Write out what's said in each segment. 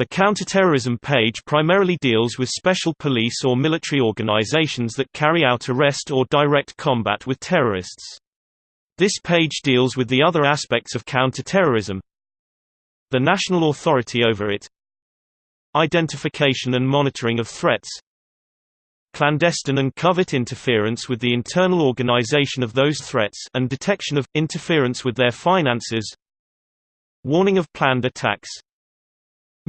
The counterterrorism page primarily deals with special police or military organizations that carry out arrest or direct combat with terrorists. This page deals with the other aspects of counterterrorism, the national authority over it, identification and monitoring of threats, clandestine and covert interference with the internal organization of those threats and detection of, interference with their finances. Warning of planned attacks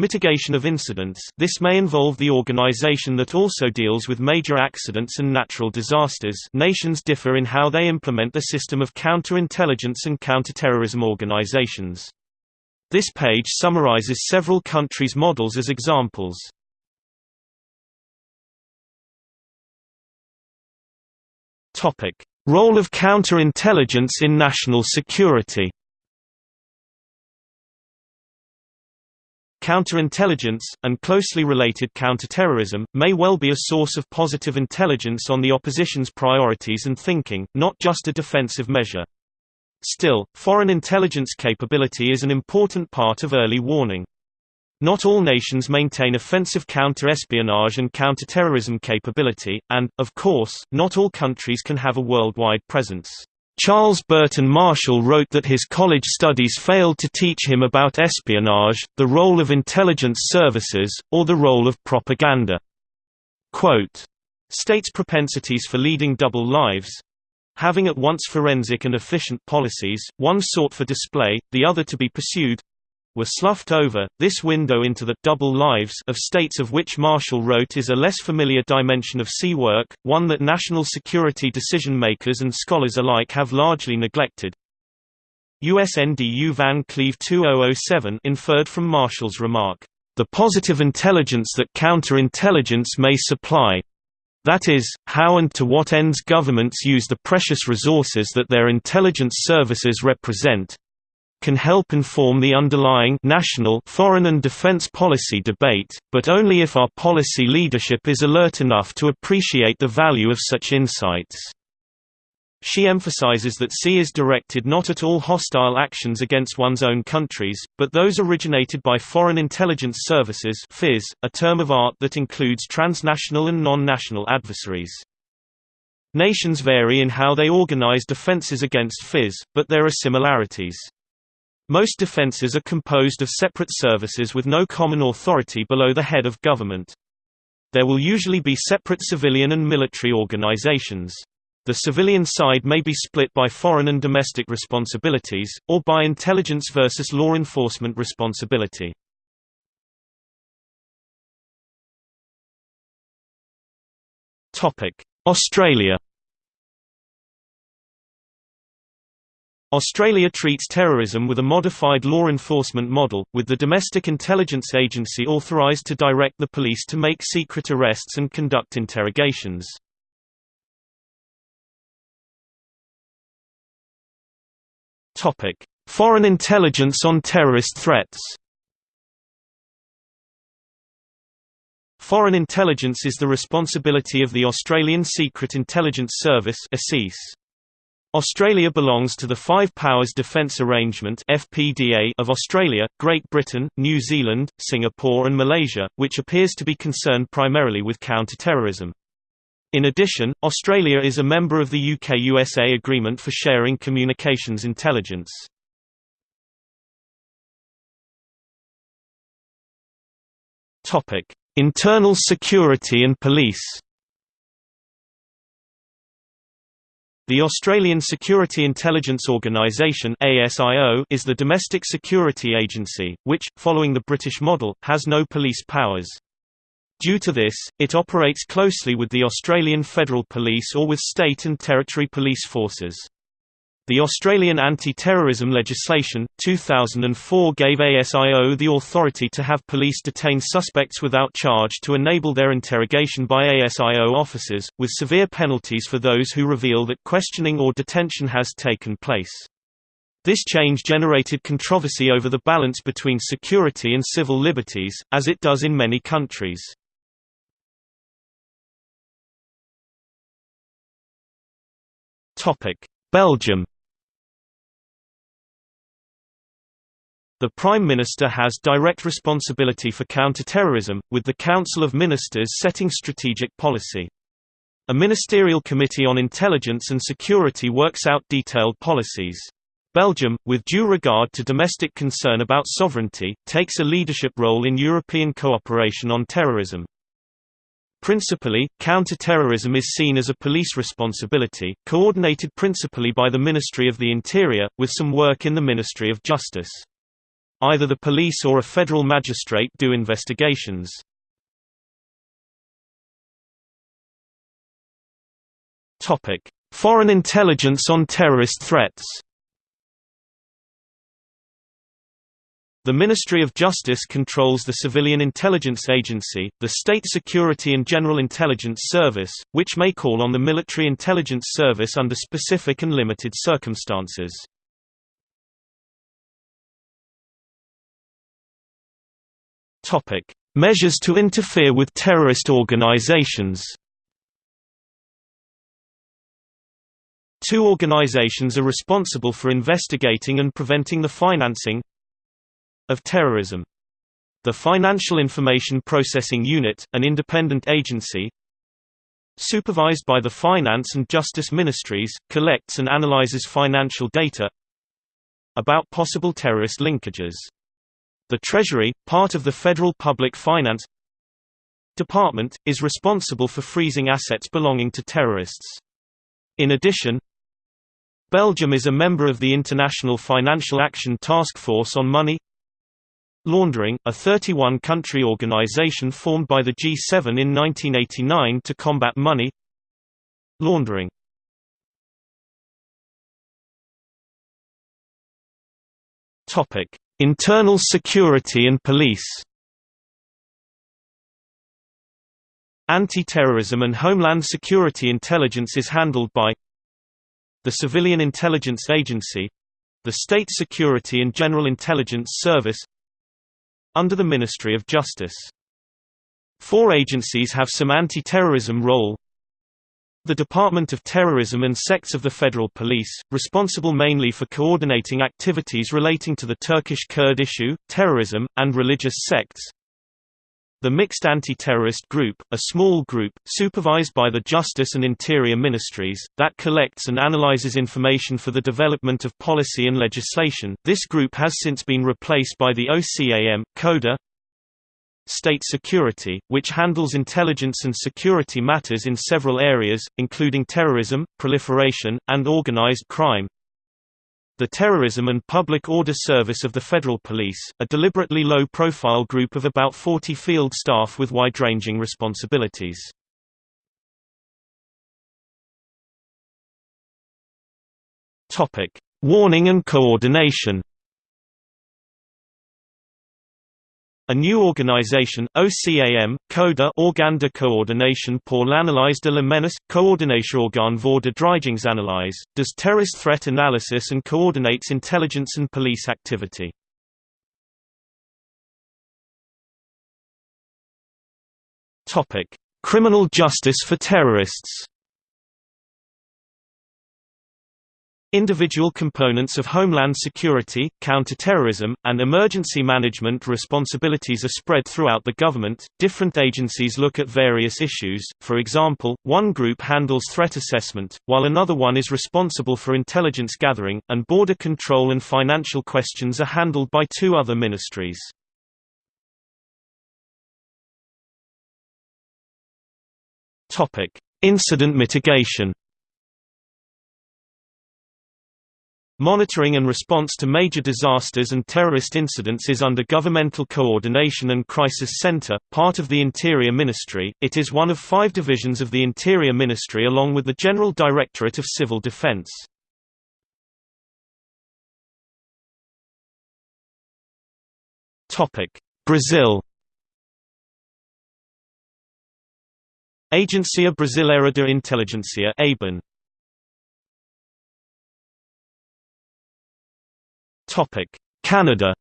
Mitigation of incidents this may involve the organization that also deals with major accidents and natural disasters nations differ in how they implement the system of counterintelligence and counterterrorism organizations. This page summarizes several countries' models as examples. Role of counterintelligence in national security Counterintelligence, and closely related counterterrorism, may well be a source of positive intelligence on the opposition's priorities and thinking, not just a defensive measure. Still, foreign intelligence capability is an important part of early warning. Not all nations maintain offensive counter-espionage and counterterrorism capability, and, of course, not all countries can have a worldwide presence. Charles Burton Marshall wrote that his college studies failed to teach him about espionage, the role of intelligence services, or the role of propaganda. Quote, States' propensities for leading double lives having at once forensic and efficient policies, one sought for display, the other to be pursued were sloughed over. This window into the double lives of states of which Marshall wrote is a less familiar dimension of sea work, one that national security decision makers and scholars alike have largely neglected. USNDU Van Cleave 2007 inferred from Marshall's remark, "...the positive intelligence that counterintelligence may supply, that is, how and to what ends governments use the precious resources that their intelligence services represent, can help inform the underlying national foreign and defense policy debate, but only if our policy leadership is alert enough to appreciate the value of such insights. She emphasizes that C is directed not at all hostile actions against one's own countries, but those originated by foreign intelligence services FIS, a term of art that includes transnational and non-national adversaries. Nations vary in how they organize defenses against FIS, but there are similarities. Most defenses are composed of separate services with no common authority below the head of government. There will usually be separate civilian and military organizations. The civilian side may be split by foreign and domestic responsibilities, or by intelligence versus law enforcement responsibility. Australia Australia treats terrorism with a modified law enforcement model, with the Domestic Intelligence Agency authorised to direct the police to make secret arrests and conduct interrogations. Foreign intelligence on terrorist threats Foreign intelligence is the responsibility of the Australian Secret Intelligence Service ASIS. Australia belongs to the Five Powers Defence Arrangement (FPDA) of Australia, Great Britain, New Zealand, Singapore and Malaysia, which appears to be concerned primarily with counter-terrorism. In addition, Australia is a member of the UK-USA Agreement for Sharing Communications Intelligence. Topic: Internal security and police. The Australian Security Intelligence Organisation is the domestic security agency, which, following the British model, has no police powers. Due to this, it operates closely with the Australian Federal Police or with state and territory police forces. The Australian anti-terrorism legislation, 2004 gave ASIO the authority to have police detain suspects without charge to enable their interrogation by ASIO officers, with severe penalties for those who reveal that questioning or detention has taken place. This change generated controversy over the balance between security and civil liberties, as it does in many countries. Belgium The Prime Minister has direct responsibility for counterterrorism, with the Council of Ministers setting strategic policy. A ministerial committee on intelligence and security works out detailed policies. Belgium, with due regard to domestic concern about sovereignty, takes a leadership role in European cooperation on terrorism. Principally, counter-terrorism is seen as a police responsibility, coordinated principally by the Ministry of the Interior, with some work in the Ministry of Justice. Either the police or a federal magistrate do investigations. Foreign intelligence on terrorist threats. The Ministry of Justice controls the Civilian Intelligence Agency, the State Security and General Intelligence Service, which may call on the Military Intelligence Service under specific and limited circumstances. Topic: Measures to interfere with terrorist organizations. Two organizations are responsible for investigating and preventing the financing of terrorism. The Financial Information Processing Unit, an independent agency, supervised by the Finance and Justice Ministries, collects and analyzes financial data about possible terrorist linkages. The Treasury, part of the Federal Public Finance Department, is responsible for freezing assets belonging to terrorists. In addition, Belgium is a member of the International Financial Action Task Force on Money Laundering, a 31-country organization formed by the G7 in 1989 to combat money laundering. Internal security and police Anti-terrorism and homeland security intelligence is handled by the Civilian Intelligence Agency the State Security and General Intelligence Service under the Ministry of Justice. Four agencies have some anti-terrorism role the Department of Terrorism and sects of the Federal Police, responsible mainly for coordinating activities relating to the Turkish Kurd issue, terrorism, and religious sects. The Mixed Anti-Terrorist Group, a small group, supervised by the Justice and Interior Ministries, that collects and analyzes information for the development of policy and legislation. This group has since been replaced by the OCAM, CODA, State Security, which handles intelligence and security matters in several areas, including terrorism, proliferation, and organized crime. The Terrorism and Public Order Service of the Federal Police, a deliberately low-profile group of about 40 field staff with wide-ranging responsibilities. Warning and coordination A new organization, OCAM, CODA Organ de Coordination pour l'analyse de la menace, Organ voor de Dreigingsanalyse, does terrorist threat analysis and coordinates intelligence and police activity. Criminal justice for terrorists Individual components of homeland security, counterterrorism, and emergency management responsibilities are spread throughout the government. Different agencies look at various issues, for example, one group handles threat assessment, while another one is responsible for intelligence gathering, and border control and financial questions are handled by two other ministries. Incident mitigation Monitoring and response to major disasters and terrorist incidents is under Governmental Coordination and Crisis Center, part of the Interior Ministry. It is one of five divisions of the Interior Ministry along with the General Directorate of Civil Defense. Brazil Agência Brasileira de Inteligência ABIN Topic: Canada.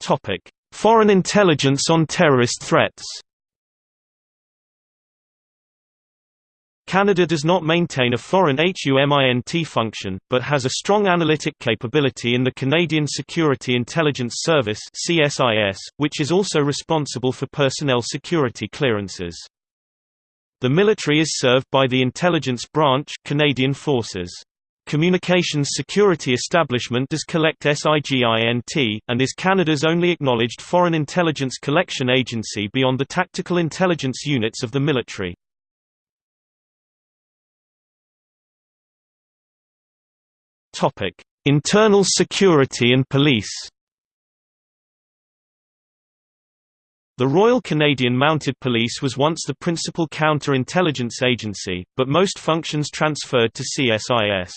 Topic: Foreign intelligence on terrorist threats. Canada does not maintain a foreign HUMINT function, but has a strong analytic capability in the Canadian Security Intelligence Service which is also responsible for personnel security clearances. The military is served by the Intelligence Branch Canadian Forces. Communications Security Establishment does collect SIGINT, and is Canada's only acknowledged foreign intelligence collection agency beyond the tactical intelligence units of the military. Internal security and police The Royal Canadian Mounted Police was once the principal counter-intelligence agency, but most functions transferred to CSIS.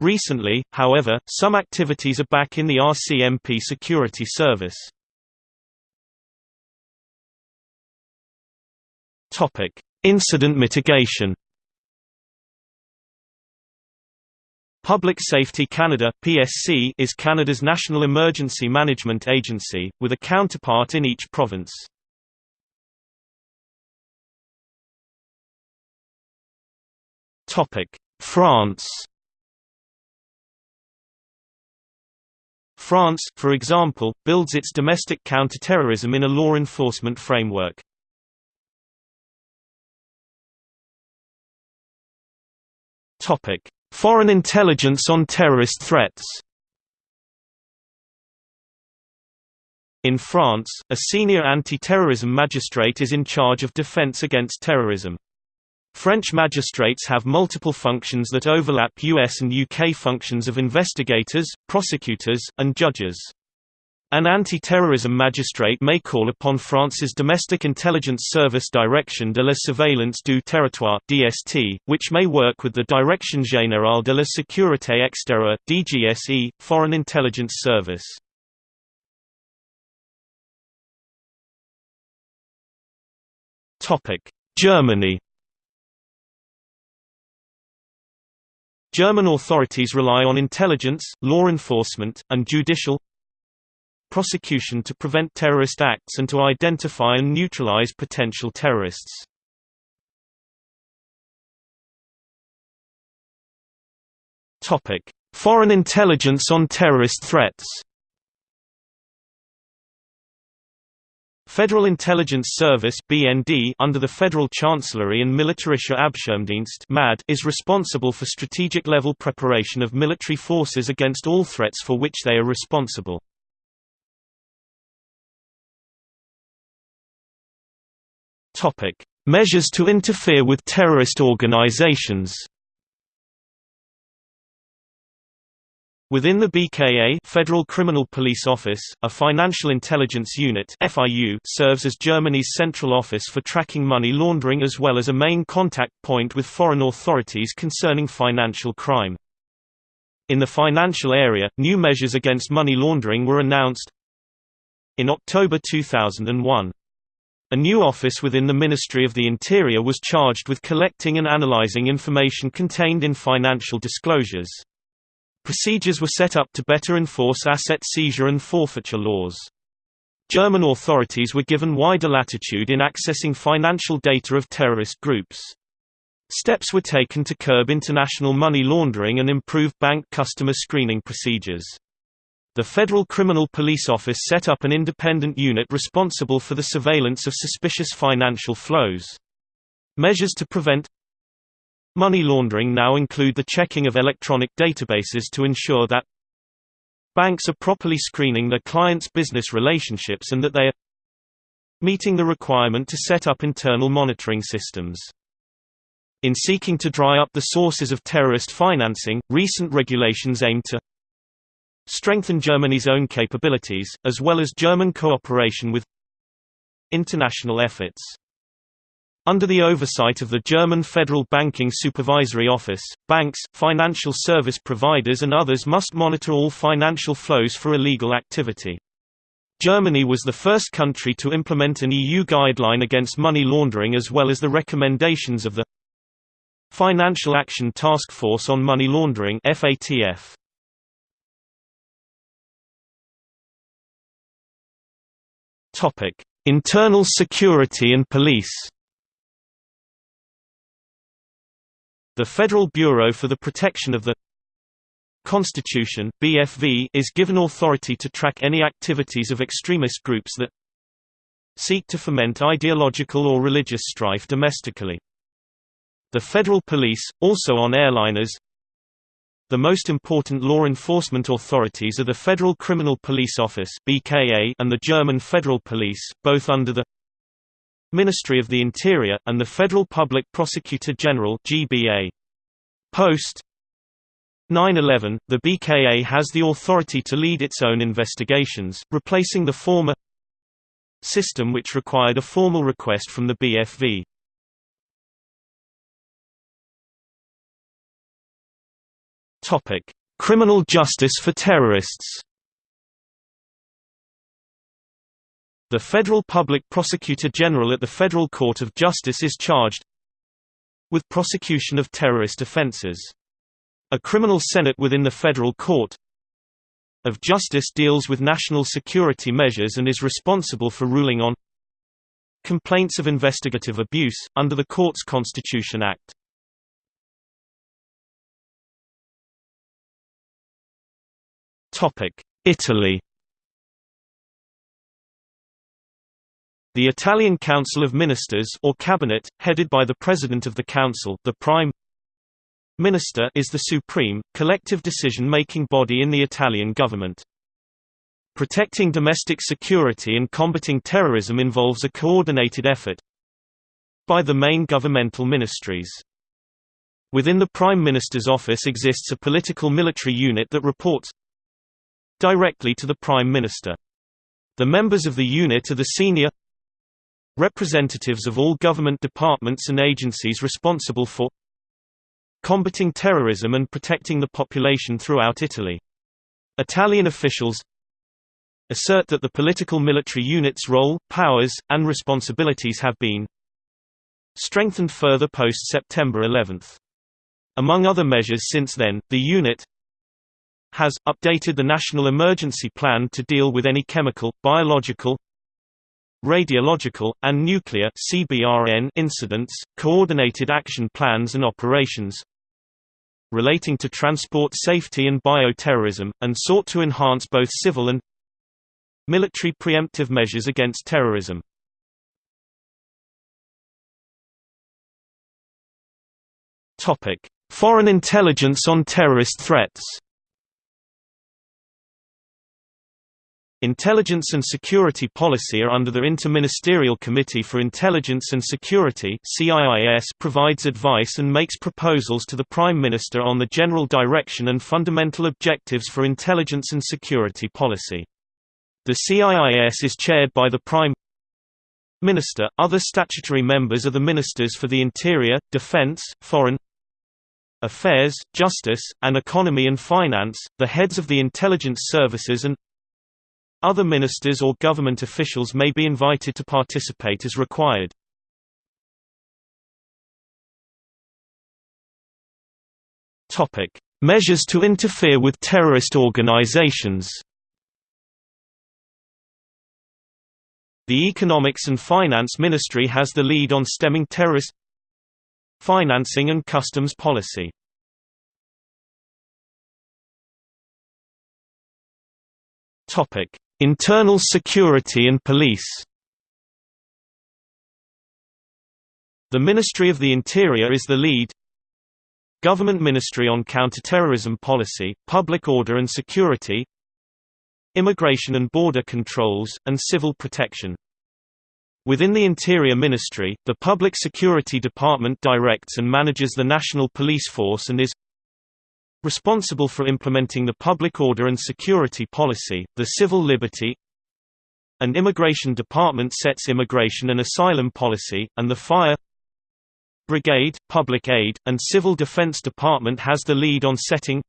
Recently, however, some activities are back in the RCMP security service. Incident mitigation Public Safety Canada (PSC) is Canada's national emergency management agency, with a counterpart in each province. Topic: France. France, for example, builds its domestic counterterrorism in a law enforcement framework. Topic: Foreign intelligence on terrorist threats In France, a senior anti-terrorism magistrate is in charge of defense against terrorism. French magistrates have multiple functions that overlap US and UK functions of investigators, prosecutors, and judges. An anti-terrorism magistrate may call upon France's Domestic Intelligence Service Direction de la Surveillance du Territoire (DST), which may work with the Direction Générale de la Sécurité Extérieure (DGSE), Foreign Intelligence Service. Topic: Germany. German authorities rely on intelligence, law enforcement, and judicial prosecution to prevent terrorist acts and to identify and neutralize potential terrorists. Foreign intelligence on terrorist threats Federal Intelligence Service (BND) under the Federal Chancellery and Militärischer Abschirmdienst (MAD) is responsible for strategic level preparation of military forces against all threats for which they are responsible. Topic: Measures to interfere with terrorist organizations. Within the BKA Federal Criminal Police Office, a financial intelligence unit FIU serves as Germany's central office for tracking money laundering as well as a main contact point with foreign authorities concerning financial crime. In the financial area, new measures against money laundering were announced in October 2001. A new office within the Ministry of the Interior was charged with collecting and analyzing information contained in financial disclosures. Procedures were set up to better enforce asset seizure and forfeiture laws. German authorities were given wider latitude in accessing financial data of terrorist groups. Steps were taken to curb international money laundering and improve bank customer screening procedures. The Federal Criminal Police Office set up an independent unit responsible for the surveillance of suspicious financial flows. Measures to prevent money laundering now include the checking of electronic databases to ensure that banks are properly screening their clients' business relationships and that they are meeting the requirement to set up internal monitoring systems. In seeking to dry up the sources of terrorist financing, recent regulations aim to strengthen Germany's own capabilities, as well as German cooperation with international efforts. Under the oversight of the German Federal Banking Supervisory Office, banks, financial service providers and others must monitor all financial flows for illegal activity. Germany was the first country to implement an EU guideline against money laundering as well as the recommendations of the Financial Action Task Force on Money Laundering FATF. Topic: Internal security and police. The Federal Bureau for the Protection of the Constitution BFV is given authority to track any activities of extremist groups that seek to foment ideological or religious strife domestically. The Federal Police, also on airliners The most important law enforcement authorities are the Federal Criminal Police Office BKA and the German Federal Police, both under the Ministry of the Interior, and the Federal Public Prosecutor General GBA. Post 9-11, the BKA has the authority to lead its own investigations, replacing the former system which required a formal request from the BFV. Topic: Criminal justice for terrorists. The Federal Public Prosecutor General at the Federal Court of Justice is charged with prosecution of terrorist offenses. A criminal senate within the federal court of justice deals with national security measures and is responsible for ruling on complaints of investigative abuse, under the Courts Constitution Act. Italy The Italian Council of Ministers or Cabinet, headed by the President of the Council the Prime Minister is the supreme, collective decision-making body in the Italian government. Protecting domestic security and combating terrorism involves a coordinated effort by the main governmental ministries. Within the Prime Minister's office exists a political military unit that reports directly to the Prime Minister. The members of the unit are the senior representatives of all government departments and agencies responsible for combating terrorism and protecting the population throughout Italy. Italian officials assert that the political military unit's role, powers, and responsibilities have been strengthened further post-September 11. Among other measures since then, the unit has, updated the National Emergency Plan to deal with any chemical, biological, radiological, and nuclear (CBRN) incidents, coordinated action plans and operations, relating to transport safety and bioterrorism, and sought to enhance both civil and military preemptive measures against terrorism. Foreign intelligence on terrorist threats Intelligence and security policy are under the Interministerial Committee for Intelligence and Security provides advice and makes proposals to the Prime Minister on the general direction and fundamental objectives for intelligence and security policy. The CIIS is chaired by the Prime Minister. Other statutory members are the Ministers for the Interior, Defence, Foreign Affairs, Justice, and Economy and Finance, the heads of the intelligence services and other ministers or government officials may be invited to participate as required. Topic: Measures to interfere with terrorist organizations. The Economics and Finance Ministry has the lead on stemming terrorist financing and customs policy. Topic: Internal security and police. The Ministry of the Interior is the lead. Government Ministry on Counterterrorism Policy, Public Order and Security. Immigration and Border Controls, and Civil Protection. Within the Interior Ministry, the Public Security Department directs and manages the National Police Force and is responsible for implementing the public order and security policy, the civil liberty and immigration department sets immigration and asylum policy, and the fire brigade, public aid, and civil defense department has the lead on setting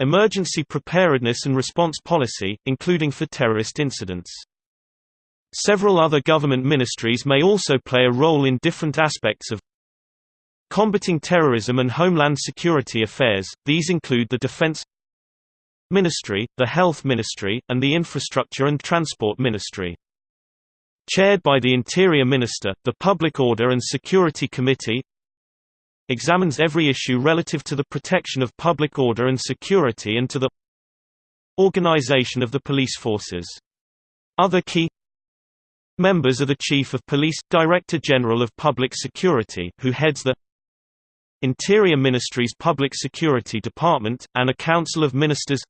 emergency preparedness and response policy, including for terrorist incidents. Several other government ministries may also play a role in different aspects of Combating terrorism and homeland security affairs, these include the Defense Ministry, the Health Ministry, and the Infrastructure and Transport Ministry. Chaired by the Interior Minister, the Public Order and Security Committee examines every issue relative to the protection of public order and security and to the organization of the police forces. Other key members are the Chief of Police, Director General of Public Security who heads the Interior Ministry's Public Security Department, and a Council of Ministers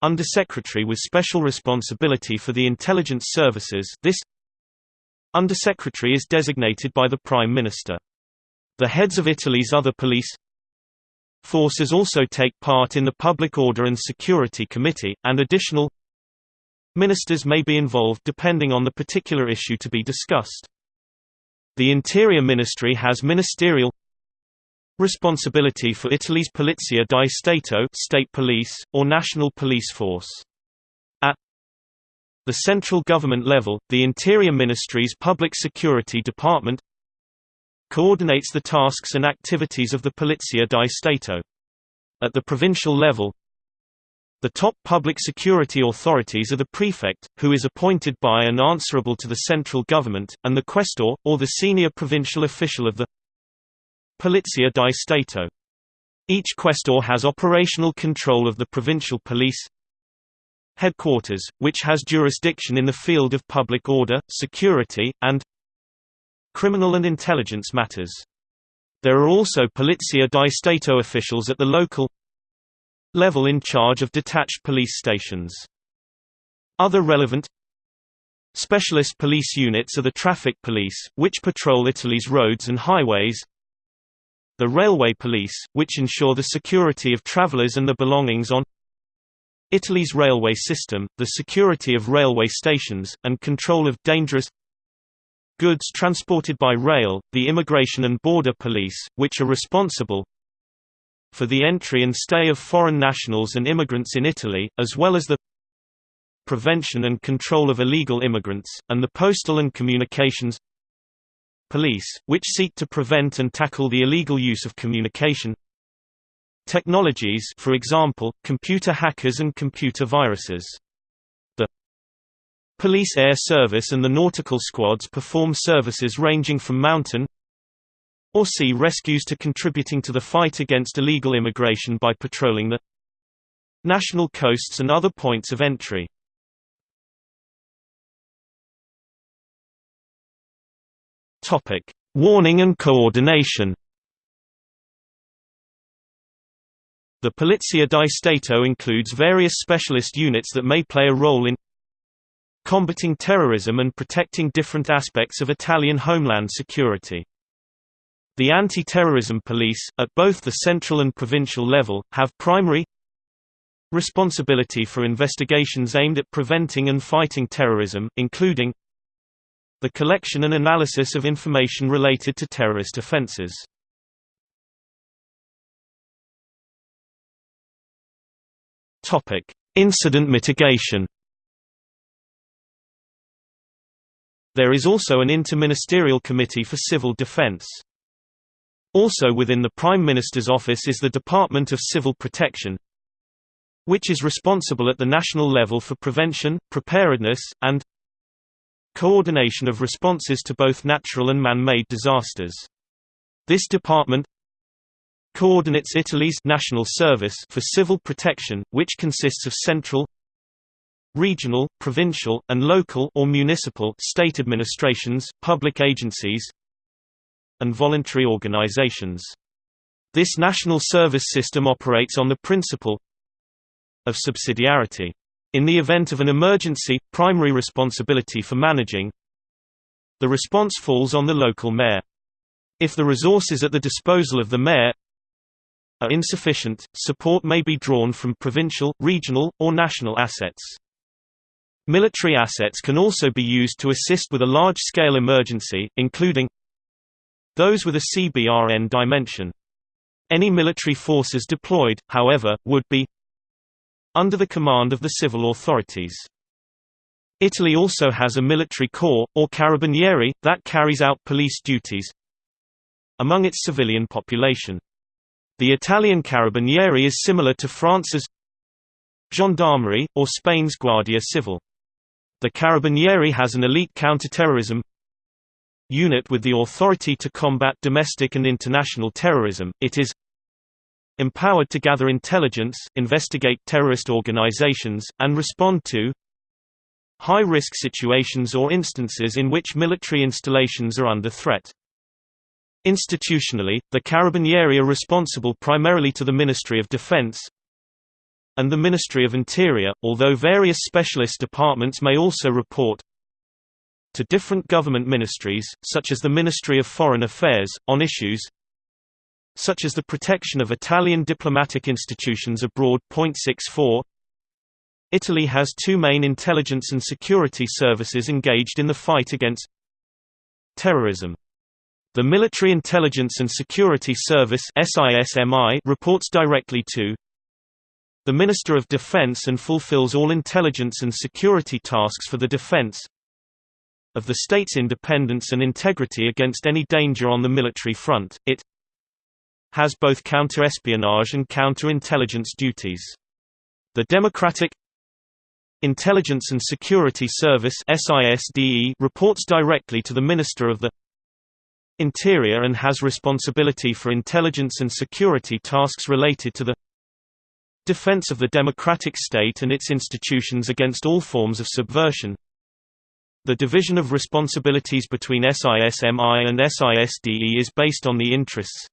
Undersecretary with special responsibility for the intelligence services this Undersecretary is designated by the Prime Minister. The heads of Italy's other police forces also take part in the Public Order and Security Committee, and additional ministers may be involved depending on the particular issue to be discussed. The Interior Ministry has ministerial responsibility for Italy's Polizia di Stato state police, or national police force. At the central government level, the Interior Ministry's Public Security Department coordinates the tasks and activities of the Polizia di Stato. At the provincial level, the top public security authorities are the prefect, who is appointed by and answerable to the central government, and the questor, or the senior provincial official of the Polizia di Stato. Each questor has operational control of the provincial police headquarters, which has jurisdiction in the field of public order, security, and criminal and intelligence matters. There are also Polizia di Stato officials at the local level in charge of detached police stations. Other relevant specialist police units are the traffic police, which patrol Italy's roads and highways, the railway police, which ensure the security of travelers and the belongings on Italy's railway system, the security of railway stations, and control of dangerous goods transported by rail, the Immigration and Border Police, which are responsible for the entry and stay of foreign nationals and immigrants in Italy, as well as the prevention and control of illegal immigrants, and the Postal and Communications Police, which seek to prevent and tackle the illegal use of communication technologies for example, computer hackers and computer viruses. The Police Air Service and the nautical squads perform services ranging from mountain or sea rescues to contributing to the fight against illegal immigration by patrolling the national coasts and other points of entry. Topic: Warning and coordination. The Polizia di Stato includes various specialist units that may play a role in combating terrorism and protecting different aspects of Italian homeland security. The anti-terrorism police, at both the central and provincial level, have primary responsibility for investigations aimed at preventing and fighting terrorism, including the collection and analysis of information related to terrorist offenses. Incident mitigation There is also an interministerial committee for civil defense. Also within the Prime Minister's office is the Department of Civil Protection, which is responsible at the national level for prevention, preparedness, and coordination of responses to both natural and man-made disasters. This department coordinates Italy's National Service for Civil Protection, which consists of central regional, provincial, and local or municipal state administrations, public agencies, and voluntary organizations. This national service system operates on the principle of subsidiarity. In the event of an emergency, primary responsibility for managing the response falls on the local mayor. If the resources at the disposal of the mayor are insufficient, support may be drawn from provincial, regional, or national assets. Military assets can also be used to assist with a large-scale emergency, including those with a CBRN dimension. Any military forces deployed, however, would be under the command of the civil authorities. Italy also has a military corps, or carabinieri, that carries out police duties among its civilian population. The Italian carabinieri is similar to France's gendarmerie, or Spain's Guardia Civil. The Carabinieri has an elite counterterrorism unit with the authority to combat domestic and international terrorism, it is empowered to gather intelligence, investigate terrorist organizations, and respond to high-risk situations or instances in which military installations are under threat. Institutionally, the Carabinieri are responsible primarily to the Ministry of Defense and the Ministry of Interior, although various specialist departments may also report to different government ministries, such as the Ministry of Foreign Affairs, on issues such as the protection of Italian diplomatic institutions abroad. 64 Italy has two main intelligence and security services engaged in the fight against terrorism. The Military Intelligence and Security Service reports directly to the Minister of Defense and fulfills all intelligence and security tasks for the defense of the state's independence and integrity against any danger on the military front. It has both counter-espionage and counter-intelligence duties. The Democratic Intelligence and Security Service reports directly to the Minister of the Interior and has responsibility for intelligence and security tasks related to the defense of the democratic state and its institutions against all forms of subversion. The division of responsibilities between SISMI and SISDE is based on the interests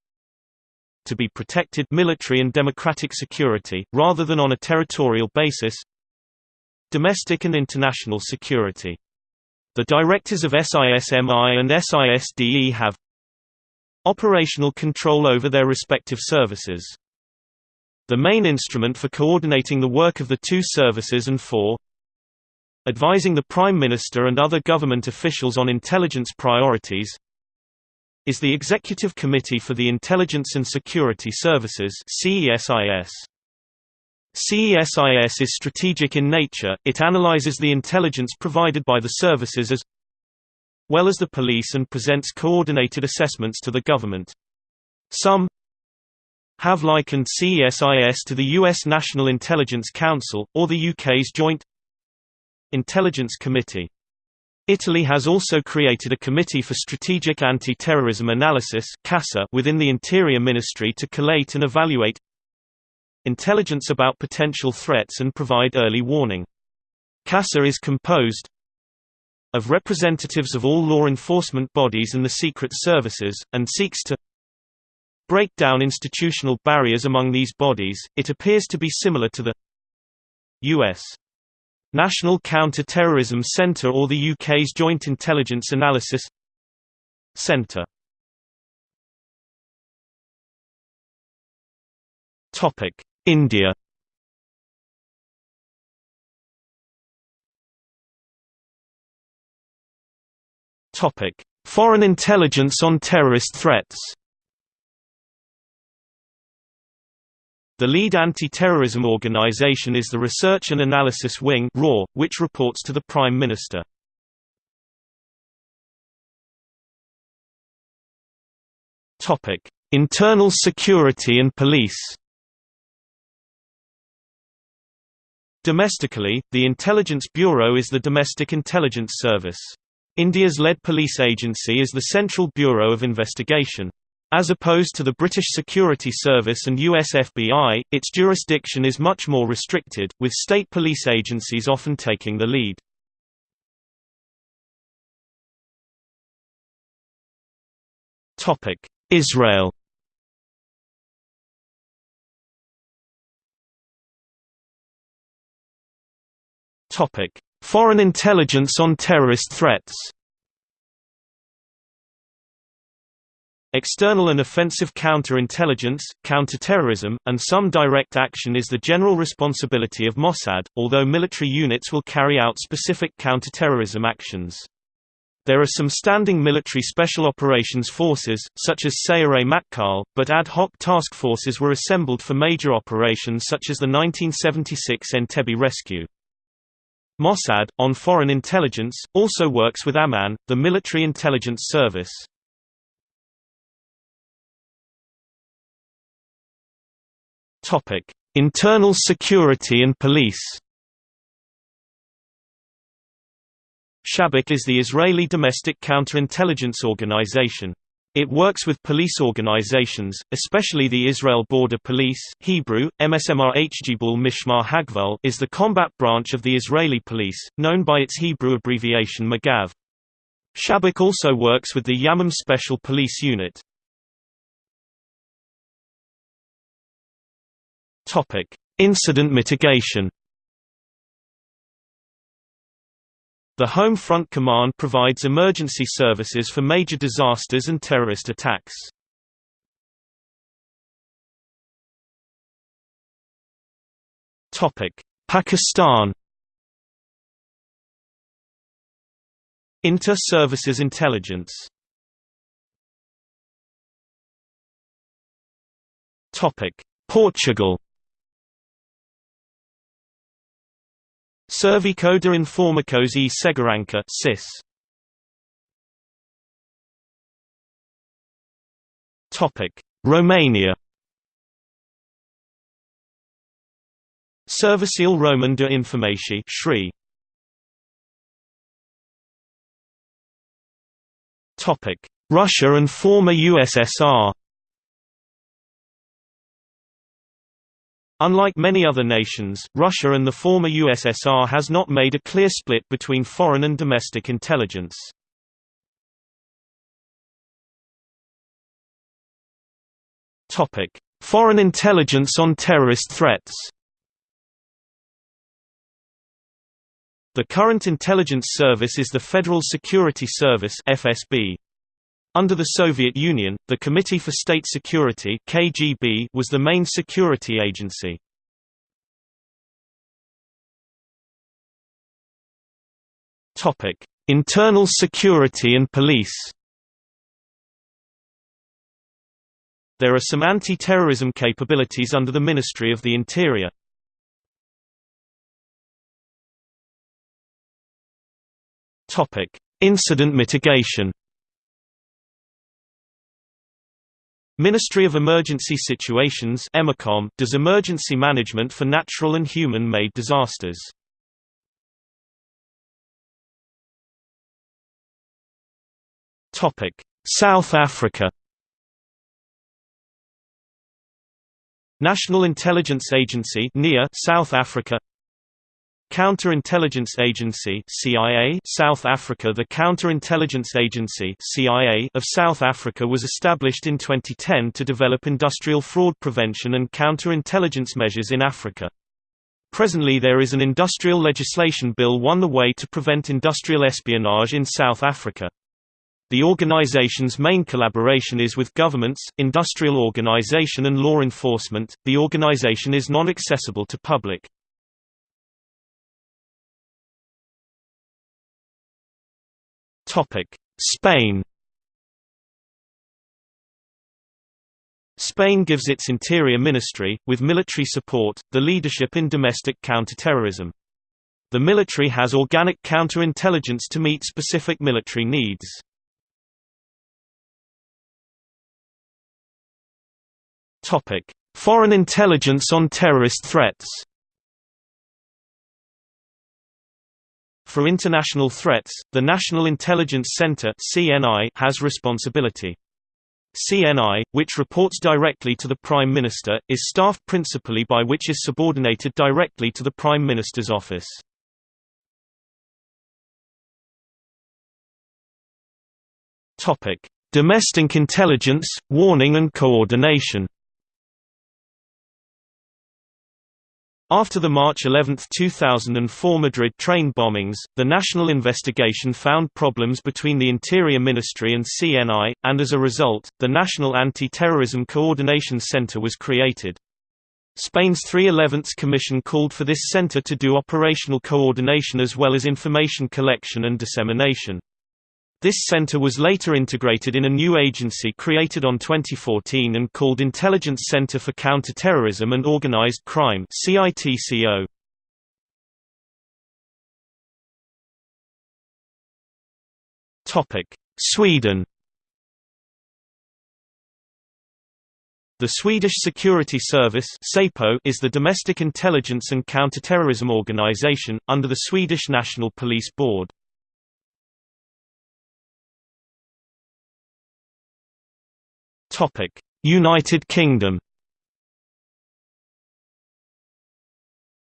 to be protected military and democratic security, rather than on a territorial basis domestic and international security. The directors of SISMI and SISDE have operational control over their respective services. The main instrument for coordinating the work of the two services and for advising the Prime Minister and other government officials on intelligence priorities is the Executive Committee for the Intelligence and Security Services CESIS. CESIS is strategic in nature, it analyzes the intelligence provided by the services as well as the police and presents coordinated assessments to the government. Some have likened CESIS to the U.S. National Intelligence Council, or the UK's Joint Intelligence Committee. Italy has also created a Committee for Strategic Anti-Terrorism Analysis within the Interior Ministry to collate and evaluate intelligence about potential threats and provide early warning. CASA is composed of representatives of all law enforcement bodies and the secret services, and seeks to break down institutional barriers among these bodies. It appears to be similar to the U.S. National Counter-Terrorism Centre or the UK's Joint Intelligence Analysis Centre. India Foreign intelligence on terrorist threats. The lead anti-terrorism organization is the Research and Analysis Wing which reports to the Prime Minister. Internal security and police Domestically, the Intelligence Bureau is the domestic intelligence service. India's lead police agency is the Central Bureau of Investigation. As opposed to the British Security Service and US FBI, its jurisdiction is much more restricted, with state police agencies often taking the lead. Israel Foreign intelligence on terrorist threats. External and offensive counterintelligence, counterterrorism, and some direct action is the general responsibility of Mossad, although military units will carry out specific counterterrorism actions. There are some standing military special operations forces, such as Sayeret Matkal, but ad hoc task forces were assembled for major operations such as the 1976 Entebbe rescue. Mossad, on foreign intelligence, also works with Aman, the military intelligence service. Internal security and police Shabak is the Israeli domestic counterintelligence organization. It works with police organizations, especially the Israel Border Police Hebrew, MSMR Hgibul Mishmar Hagval is the combat branch of the Israeli police, known by its Hebrew abbreviation Magav. Shabak also works with the Yamam Special Police Unit. Incident mitigation The Home Front Command provides emergency services for major disasters and terrorist attacks. Topic: Pakistan Inter-Services Intelligence Topic: Portugal Serviço de Informações e Segurança (SIS). Topic: Romania. Serviciul Roman de Informații (SRI). Topic: Russia and former USSR. Unlike many other nations, Russia and the former USSR has not made a clear split between foreign and domestic intelligence. Topic: Foreign intelligence on terrorist threats. The current intelligence service is the Federal Security Service (FSB). Under the Soviet Union, the Committee for State Security (KGB) was the main security agency. Topic: Internal security and police. There are some anti-terrorism capabilities under the Ministry of the Interior. Topic: Incident mitigation. Ministry of Emergency Situations does emergency management for natural and human-made disasters. South Africa National Intelligence Agency South Africa Counterintelligence Agency CIA South Africa The Counterintelligence Agency CIA of South Africa was established in 2010 to develop industrial fraud prevention and counterintelligence measures in Africa. Presently there is an industrial legislation bill on the way to prevent industrial espionage in South Africa. The organization's main collaboration is with governments, industrial organization and law enforcement. The organization is non-accessible to public. Spain Spain gives its interior ministry, with military support, the leadership in domestic counterterrorism. The military has organic counterintelligence to meet specific military needs. Foreign intelligence on terrorist threats For international threats, the National Intelligence Center has responsibility. CNI, which reports directly to the Prime Minister, is staffed principally by which is subordinated directly to the Prime Minister's office. Domestic intelligence, warning and coordination. After the March 11, 2004 Madrid train bombings, the national investigation found problems between the Interior Ministry and CNI, and as a result, the National Anti-Terrorism Coordination Center was created. Spain's 311th Commission called for this center to do operational coordination as well as information collection and dissemination. This center was later integrated in a new agency created on 2014 and called Intelligence Center for Counterterrorism and Organized Crime CITCO. Topic: Sweden The Swedish Security Service is the domestic intelligence and counterterrorism organization, under the Swedish National Police Board. United Kingdom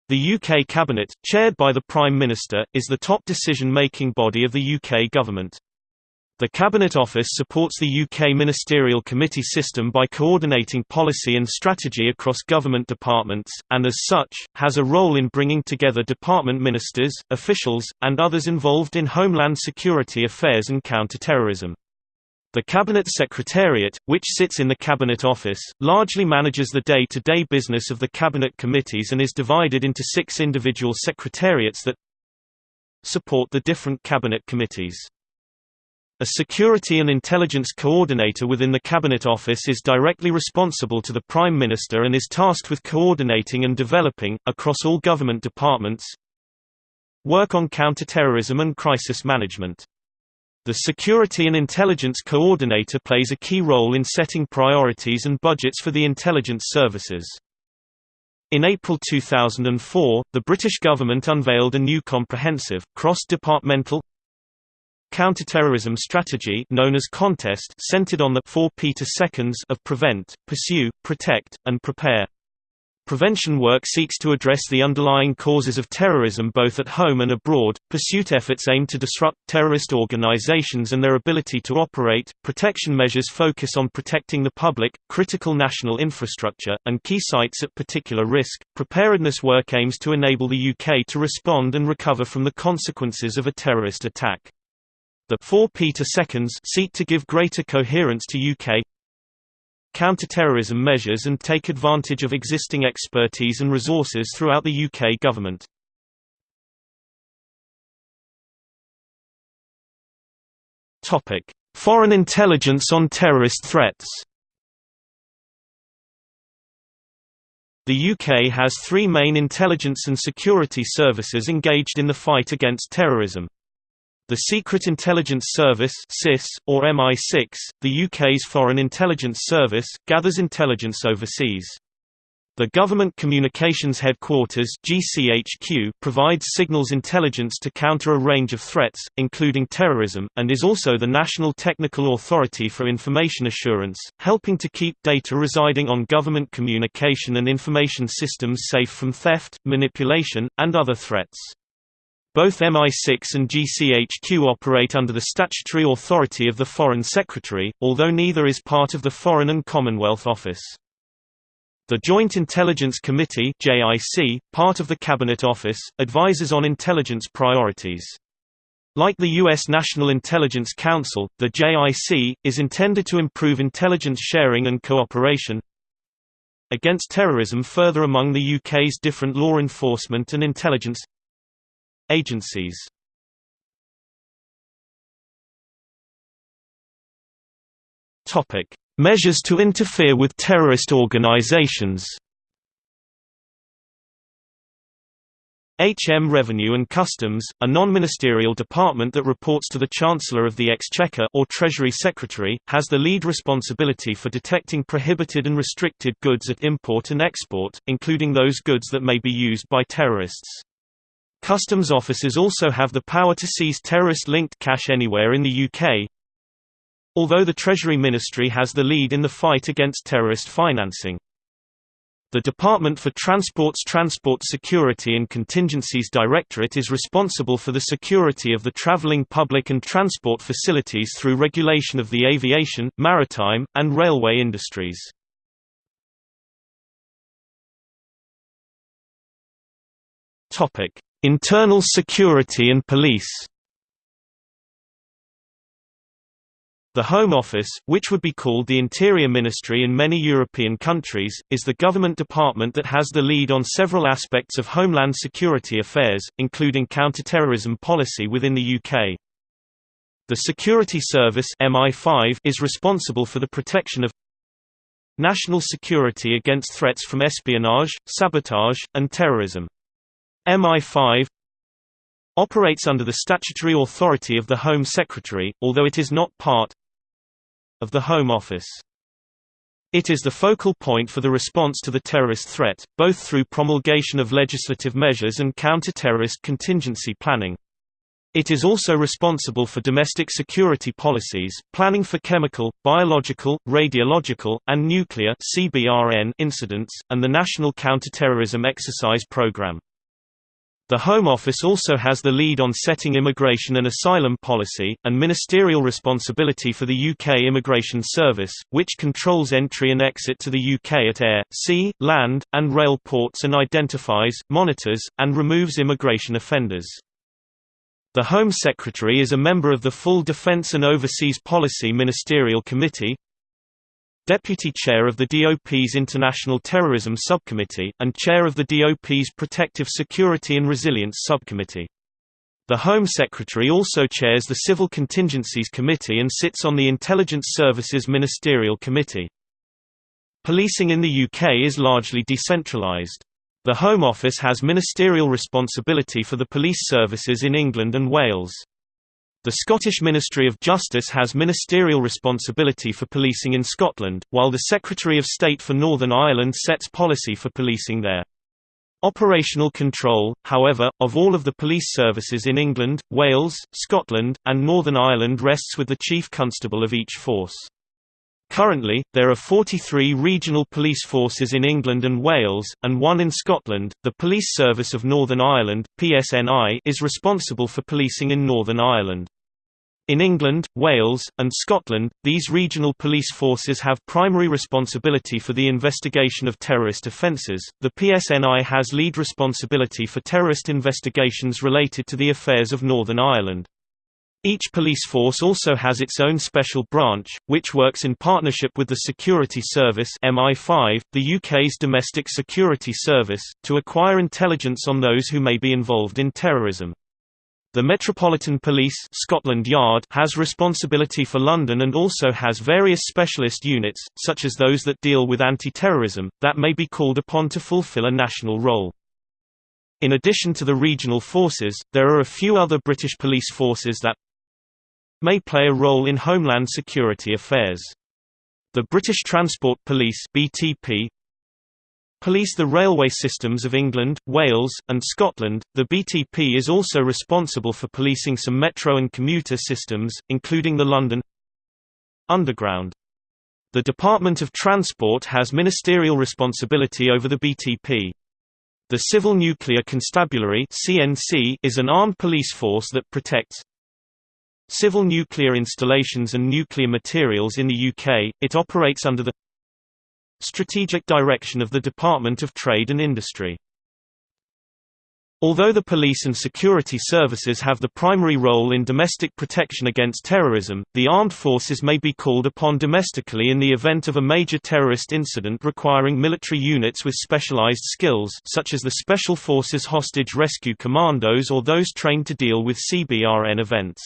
The UK Cabinet, chaired by the Prime Minister, is the top decision-making body of the UK government. The Cabinet Office supports the UK ministerial committee system by coordinating policy and strategy across government departments, and as such, has a role in bringing together department ministers, officials, and others involved in homeland security affairs and counter-terrorism. The Cabinet Secretariat, which sits in the Cabinet Office, largely manages the day-to-day -day business of the Cabinet committees and is divided into six individual secretariats that support the different Cabinet committees. A Security and Intelligence Coordinator within the Cabinet Office is directly responsible to the Prime Minister and is tasked with coordinating and developing, across all government departments, work on counter-terrorism and crisis management. The Security and Intelligence Coordinator plays a key role in setting priorities and budgets for the intelligence services. In April 2004, the British government unveiled a new comprehensive, cross-departmental counterterrorism strategy known as Contest centered on the four Peter seconds of prevent, pursue, protect, and prepare. Prevention work seeks to address the underlying causes of terrorism both at home and abroad. Pursuit efforts aim to disrupt terrorist organizations and their ability to operate. Protection measures focus on protecting the public, critical national infrastructure, and key sites at particular risk. Preparedness work aims to enable the UK to respond and recover from the consequences of a terrorist attack. The 4 Peter seconds seek to give greater coherence to UK counter-terrorism measures and take advantage of existing expertise and resources throughout the UK government. Topic: Foreign intelligence on terrorist threats. The UK has three main intelligence and security services engaged in the fight against terrorism. The Secret Intelligence Service (SIS) or MI6, the UK's Foreign Intelligence Service, gathers intelligence overseas. The Government Communications Headquarters (GCHQ) provides signals intelligence to counter a range of threats, including terrorism, and is also the national technical authority for information assurance, helping to keep data residing on government communication and information systems safe from theft, manipulation, and other threats. Both MI6 and GCHQ operate under the statutory authority of the Foreign Secretary, although neither is part of the Foreign and Commonwealth Office. The Joint Intelligence Committee JIC, part of the Cabinet Office, advises on intelligence priorities. Like the U.S. National Intelligence Council, the JIC, is intended to improve intelligence sharing and cooperation against terrorism further among the UK's different law enforcement and intelligence Agencies Topic: Measures to interfere with terrorist organizations. HM Revenue and Customs, a non-ministerial department that reports to the Chancellor of the Exchequer or Treasury Secretary, has the lead responsibility for detecting prohibited and restricted goods at import and export, including those goods that may be used by terrorists. Customs officers also have the power to seize terrorist-linked cash anywhere in the UK. Although the Treasury Ministry has the lead in the fight against terrorist financing. The Department for Transport's Transport Security and Contingencies Directorate is responsible for the security of the travelling public and transport facilities through regulation of the aviation, maritime, and railway industries. Topic: Internal security and police The Home Office, which would be called the Interior Ministry in many European countries, is the government department that has the lead on several aspects of homeland security affairs, including counter-terrorism policy within the UK. The Security Service MI5 is responsible for the protection of national security against threats from espionage, sabotage, and terrorism. MI5 operates under the statutory authority of the Home Secretary, although it is not part of the Home Office. It is the focal point for the response to the terrorist threat, both through promulgation of legislative measures and counter-terrorist contingency planning. It is also responsible for domestic security policies, planning for chemical, biological, radiological, and nuclear incidents, and the National Counterterrorism Exercise Program. The Home Office also has the lead on setting immigration and asylum policy, and ministerial responsibility for the UK Immigration Service, which controls entry and exit to the UK at air, sea, land, and rail ports and identifies, monitors, and removes immigration offenders. The Home Secretary is a member of the full Defence and Overseas Policy Ministerial Committee, Deputy Chair of the DOP's International Terrorism Subcommittee, and Chair of the DOP's Protective Security and Resilience Subcommittee. The Home Secretary also chairs the Civil Contingencies Committee and sits on the Intelligence Services Ministerial Committee. Policing in the UK is largely decentralised. The Home Office has ministerial responsibility for the police services in England and Wales. The Scottish Ministry of Justice has ministerial responsibility for policing in Scotland, while the Secretary of State for Northern Ireland sets policy for policing there. Operational control, however, of all of the police services in England, Wales, Scotland, and Northern Ireland rests with the Chief Constable of each force. Currently, there are 43 regional police forces in England and Wales, and one in Scotland. The Police Service of Northern Ireland (PSNI) is responsible for policing in Northern Ireland. In England, Wales, and Scotland, these regional police forces have primary responsibility for the investigation of terrorist offences. The PSNI has lead responsibility for terrorist investigations related to the affairs of Northern Ireland. Each police force also has its own special branch, which works in partnership with the Security Service MI5, the UK's domestic security service, to acquire intelligence on those who may be involved in terrorism. The Metropolitan Police Scotland Yard has responsibility for London and also has various specialist units, such as those that deal with anti-terrorism, that may be called upon to fulfil a national role. In addition to the regional forces, there are a few other British police forces that may play a role in homeland security affairs. The British Transport Police BTP police the railway systems of England, Wales, and Scotland. The BTP is also responsible for policing some metro and commuter systems, including the London Underground. The Department of Transport has ministerial responsibility over the BTP. The Civil Nuclear Constabulary (CNC) is an armed police force that protects Civil nuclear installations and nuclear materials in the UK, it operates under the strategic direction of the Department of Trade and Industry. Although the police and security services have the primary role in domestic protection against terrorism, the armed forces may be called upon domestically in the event of a major terrorist incident requiring military units with specialized skills such as the Special Forces Hostage Rescue Commandos or those trained to deal with CBRN events.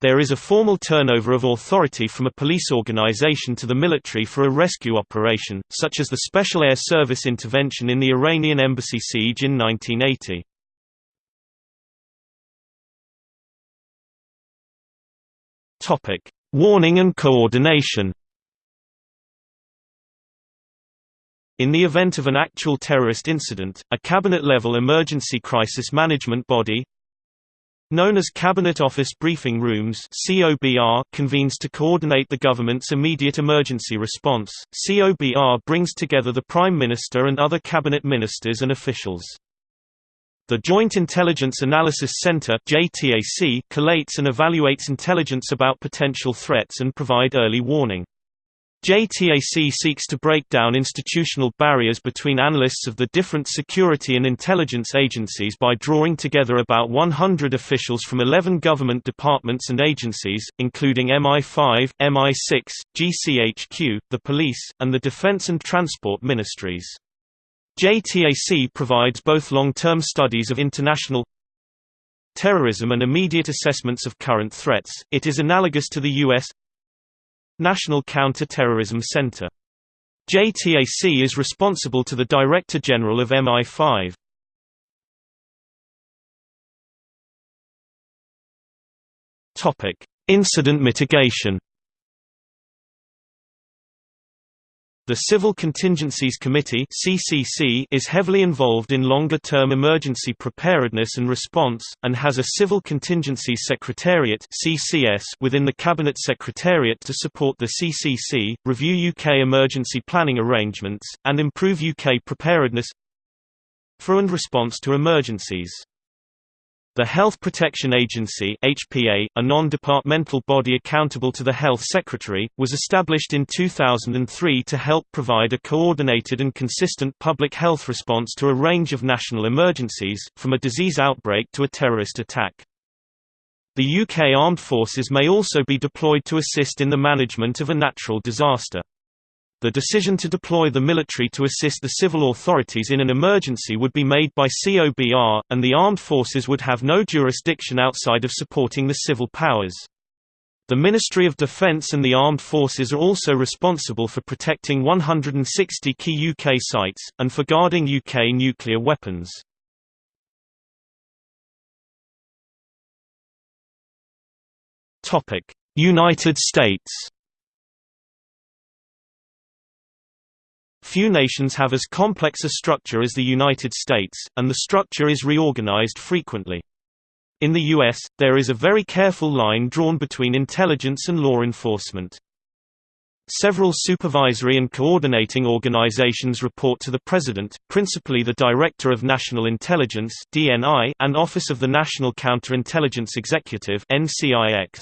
There is a formal turnover of authority from a police organization to the military for a rescue operation, such as the Special Air Service intervention in the Iranian embassy siege in 1980. Topic: Warning and coordination. In the event of an actual terrorist incident, a cabinet-level emergency crisis management body, Known as Cabinet Office Briefing Rooms (COBR) convenes to coordinate the government's immediate emergency response. COBR brings together the Prime Minister and other cabinet ministers and officials. The Joint Intelligence Analysis Center (JTAC) collates and evaluates intelligence about potential threats and provide early warning. JTAC seeks to break down institutional barriers between analysts of the different security and intelligence agencies by drawing together about 100 officials from 11 government departments and agencies, including MI5, MI6, GCHQ, the police, and the defense and transport ministries. JTAC provides both long-term studies of international terrorism and immediate assessments of current threats. It is analogous to the US National Counter-Terrorism Center. JTAC is responsible to the Director General of MI5. Topic: Incident mitigation. The Civil Contingencies Committee (CCC) is heavily involved in longer-term emergency preparedness and response and has a Civil Contingencies Secretariat (CCS) within the Cabinet Secretariat to support the CCC, review UK emergency planning arrangements and improve UK preparedness for and response to emergencies. The Health Protection Agency HPA, a non-departmental body accountable to the Health Secretary, was established in 2003 to help provide a coordinated and consistent public health response to a range of national emergencies, from a disease outbreak to a terrorist attack. The UK Armed Forces may also be deployed to assist in the management of a natural disaster. The decision to deploy the military to assist the civil authorities in an emergency would be made by COBR, and the armed forces would have no jurisdiction outside of supporting the civil powers. The Ministry of Defence and the Armed Forces are also responsible for protecting 160 key UK sites, and for guarding UK nuclear weapons. United States Few nations have as complex a structure as the United States, and the structure is reorganized frequently. In the U.S., there is a very careful line drawn between intelligence and law enforcement. Several supervisory and coordinating organizations report to the President, principally the Director of National Intelligence and Office of the National Counterintelligence Executive NCIX.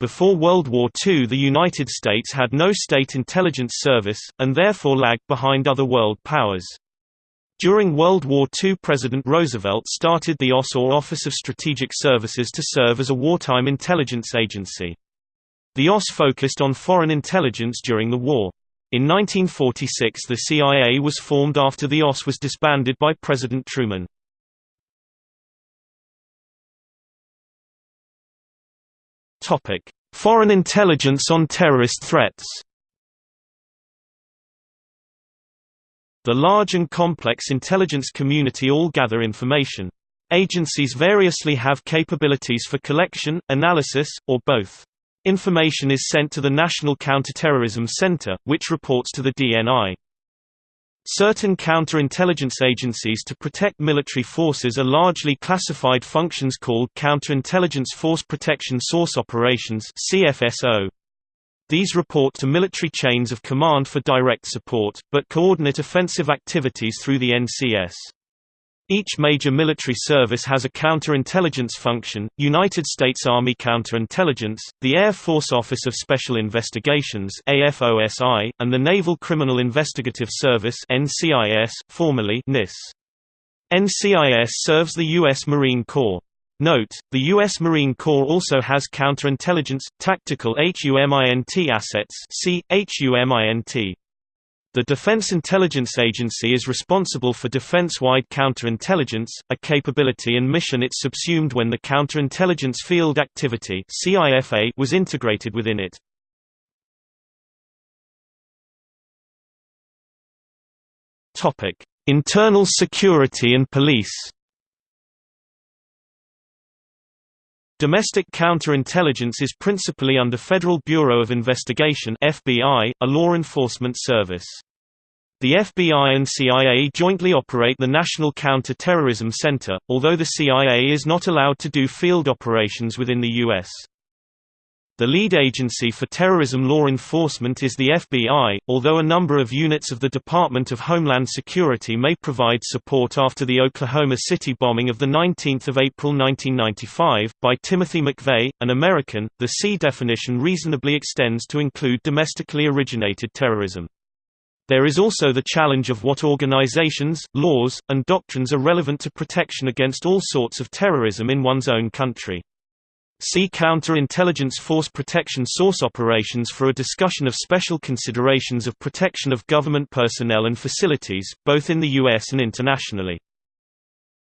Before World War II the United States had no state intelligence service, and therefore lagged behind other world powers. During World War II President Roosevelt started the OSS or Office of Strategic Services to serve as a wartime intelligence agency. The OSS focused on foreign intelligence during the war. In 1946 the CIA was formed after the OSS was disbanded by President Truman. Foreign intelligence on terrorist threats. The large and complex intelligence community all gather information. Agencies variously have capabilities for collection, analysis, or both. Information is sent to the National Counterterrorism Center, which reports to the DNI. Certain counterintelligence agencies to protect military forces are largely classified functions called Counterintelligence Force Protection Source Operations. These report to military chains of command for direct support, but coordinate offensive activities through the NCS. Each major military service has a counterintelligence function, United States Army Counterintelligence, the Air Force Office of Special Investigations AFOSI, and the Naval Criminal Investigative Service NCIS, formerly NIS. NCIS serves the U.S. Marine Corps. Note, the U.S. Marine Corps also has counterintelligence, tactical HUMINT assets see, HUMINT. The Defense Intelligence Agency is responsible for defense-wide counterintelligence, a capability and mission it subsumed when the Counterintelligence Field Activity was integrated within it. Internal security and police Domestic counterintelligence is principally under Federal Bureau of Investigation (FBI), a law enforcement service. The FBI and CIA jointly operate the National Counter-Terrorism Center, although the CIA is not allowed to do field operations within the U.S. The lead agency for terrorism law enforcement is the FBI, although a number of units of the Department of Homeland Security may provide support after the Oklahoma City bombing of 19 April 1995, by Timothy McVeigh, an American. The C definition reasonably extends to include domestically originated terrorism. There is also the challenge of what organizations, laws, and doctrines are relevant to protection against all sorts of terrorism in one's own country. See Counter-Intelligence Force Protection Source Operations for a discussion of special considerations of protection of government personnel and facilities, both in the U.S. and internationally.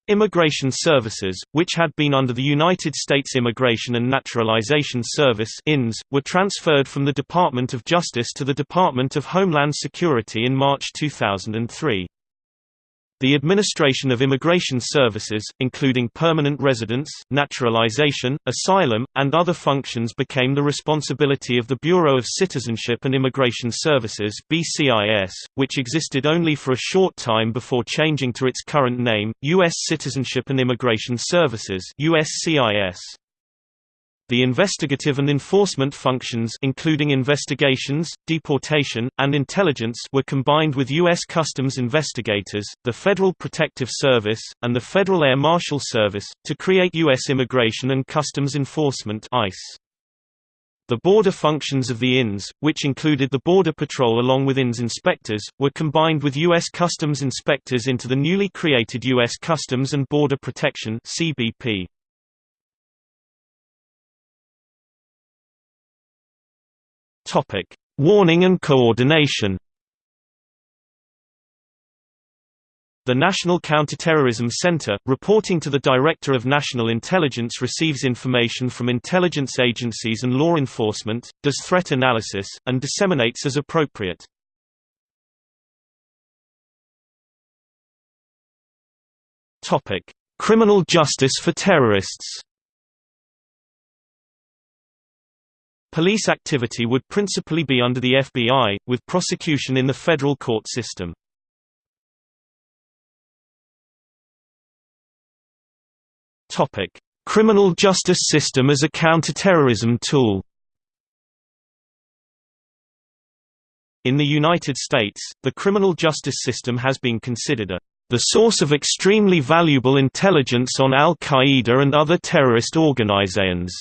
Immigration Services, which had been under the United States Immigration and Naturalization Service INS, were transferred from the Department of Justice to the Department of Homeland Security in March 2003. The administration of immigration services, including permanent residence, naturalization, asylum, and other functions became the responsibility of the Bureau of Citizenship and Immigration Services BCIS, which existed only for a short time before changing to its current name, U.S. Citizenship and Immigration Services USCIS. The investigative and enforcement functions including investigations, deportation, and intelligence were combined with U.S. Customs investigators, the Federal Protective Service, and the Federal Air Marshal Service, to create U.S. Immigration and Customs Enforcement ICE. The border functions of the INS, which included the Border Patrol along with INS inspectors, were combined with U.S. Customs inspectors into the newly created U.S. Customs and Border Protection CBP. Topic: Warning and coordination. The National Counterterrorism Center, reporting to the Director of National Intelligence receives information from intelligence agencies and law enforcement, does threat analysis, and disseminates as appropriate. Criminal justice for terrorists Police activity would principally be under the FBI, with prosecution in the federal court system. Criminal justice system as a counterterrorism tool In the United States, the criminal justice system has been considered a the source of extremely valuable intelligence on al-Qaeda and other terrorist organizations.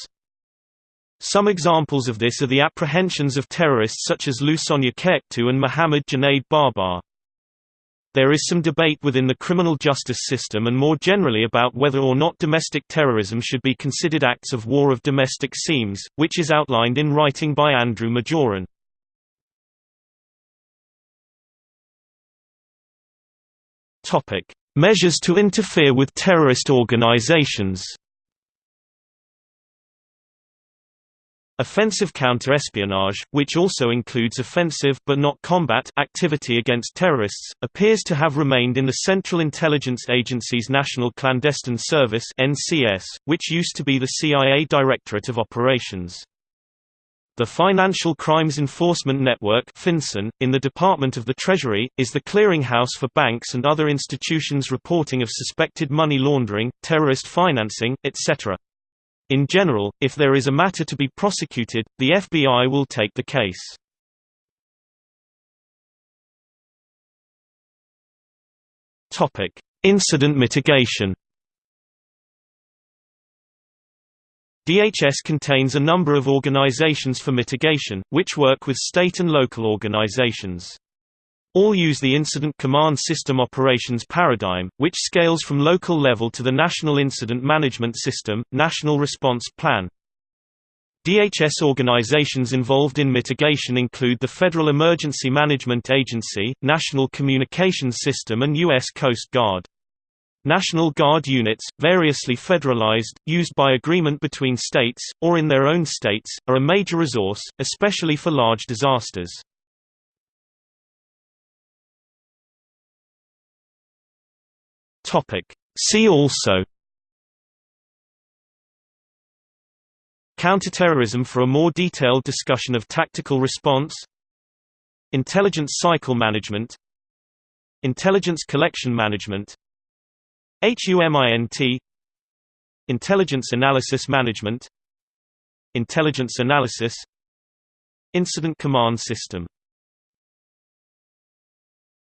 Some examples of this are the apprehensions of terrorists such as Loussana Keiktou and Mohammed Junaid Babar. There is some debate within the criminal justice system and more generally about whether or not domestic terrorism should be considered acts of war of domestic seams, which is outlined in writing by Andrew Majoran. Measures to interfere with terrorist organizations Offensive counter-espionage, which also includes offensive but not combat activity against terrorists, appears to have remained in the Central Intelligence Agency's National Clandestine Service (NCS), which used to be the CIA Directorate of Operations. The Financial Crimes Enforcement Network FinCEN, in the Department of the Treasury, is the clearinghouse for banks and other institutions reporting of suspected money laundering, terrorist financing, etc. In general, if there is a matter to be prosecuted, the FBI will take the case. Topic: Incident mitigation. DHS contains a number of organizations for mitigation, which work with state and local organizations. All use the Incident Command System operations paradigm, which scales from local level to the National Incident Management System, National Response Plan. DHS organizations involved in mitigation include the Federal Emergency Management Agency, National Communications System and U.S. Coast Guard. National Guard units, variously federalized, used by agreement between states, or in their own states, are a major resource, especially for large disasters. Topic. See also Counterterrorism for a more detailed discussion of tactical response Intelligence cycle management Intelligence collection management HUMINT Intelligence analysis management Intelligence analysis Incident command system